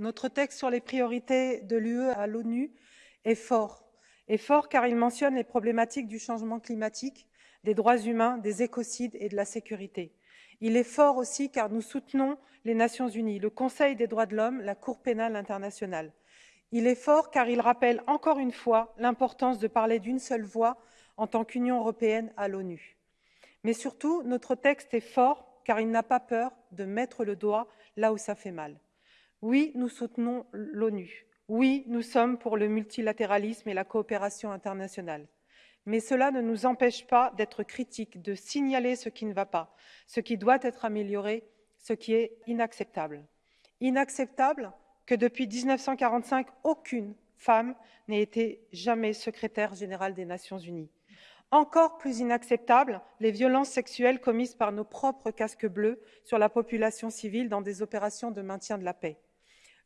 notre texte sur les priorités de l'UE à l'ONU est fort. Est fort car il mentionne les problématiques du changement climatique, des droits humains, des écocides et de la sécurité. Il est fort aussi car nous soutenons les Nations unies, le Conseil des droits de l'homme, la Cour pénale internationale. Il est fort car il rappelle encore une fois l'importance de parler d'une seule voix en tant qu'Union européenne à l'ONU. Mais surtout, notre texte est fort car il n'a pas peur de mettre le doigt là où ça fait mal. Oui, nous soutenons l'ONU. Oui, nous sommes pour le multilatéralisme et la coopération internationale. Mais cela ne nous empêche pas d'être critiques, de signaler ce qui ne va pas, ce qui doit être amélioré, ce qui est inacceptable. Inacceptable que depuis 1945, aucune femme n'ait été jamais secrétaire générale des Nations Unies. Encore plus inacceptable, les violences sexuelles commises par nos propres casques bleus sur la population civile dans des opérations de maintien de la paix.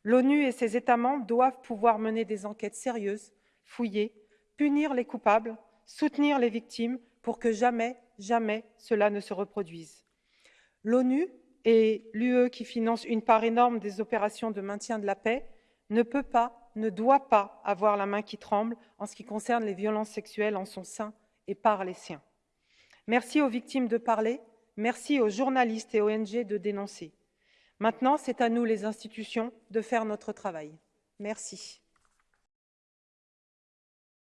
L'ONU et ses États membres doivent pouvoir mener des enquêtes sérieuses, fouiller, punir les coupables, soutenir les victimes pour que jamais, jamais cela ne se reproduise. L'ONU et l'UE qui finance une part énorme des opérations de maintien de la paix ne peut pas, ne doit pas avoir la main qui tremble en ce qui concerne les violences sexuelles en son sein et par les siens. Merci aux victimes de parler, merci aux journalistes et ONG de dénoncer. Maintenant, c'est à nous, les institutions, de faire notre travail. Merci.